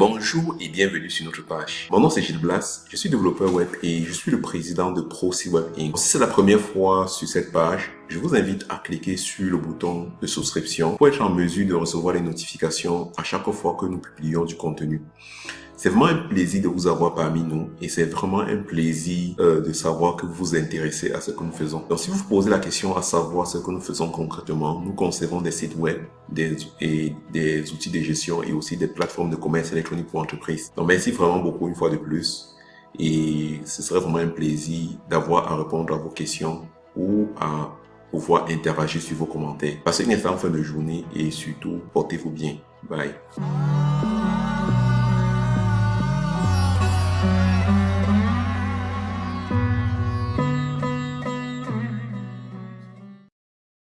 Bonjour et bienvenue sur notre page. Mon nom c'est Gilles Blas, je suis développeur web et je suis le président de ProSeaWeb Inc. Si c'est la première fois sur cette page, je vous invite à cliquer sur le bouton de souscription pour être en mesure de recevoir les notifications à chaque fois que nous publions du contenu. C'est vraiment un plaisir de vous avoir parmi nous et c'est vraiment un plaisir euh, de savoir que vous vous intéressez à ce que nous faisons. Donc si vous vous posez la question à savoir ce que nous faisons concrètement, nous concevons des sites web et des outils de gestion et aussi des plateformes de commerce électronique pour entreprises. Donc merci vraiment beaucoup une fois de plus et ce serait vraiment un plaisir d'avoir à répondre à vos questions ou à pouvoir interagir sur vos commentaires. Passez une excellente fin de journée et surtout portez-vous bien. Bye.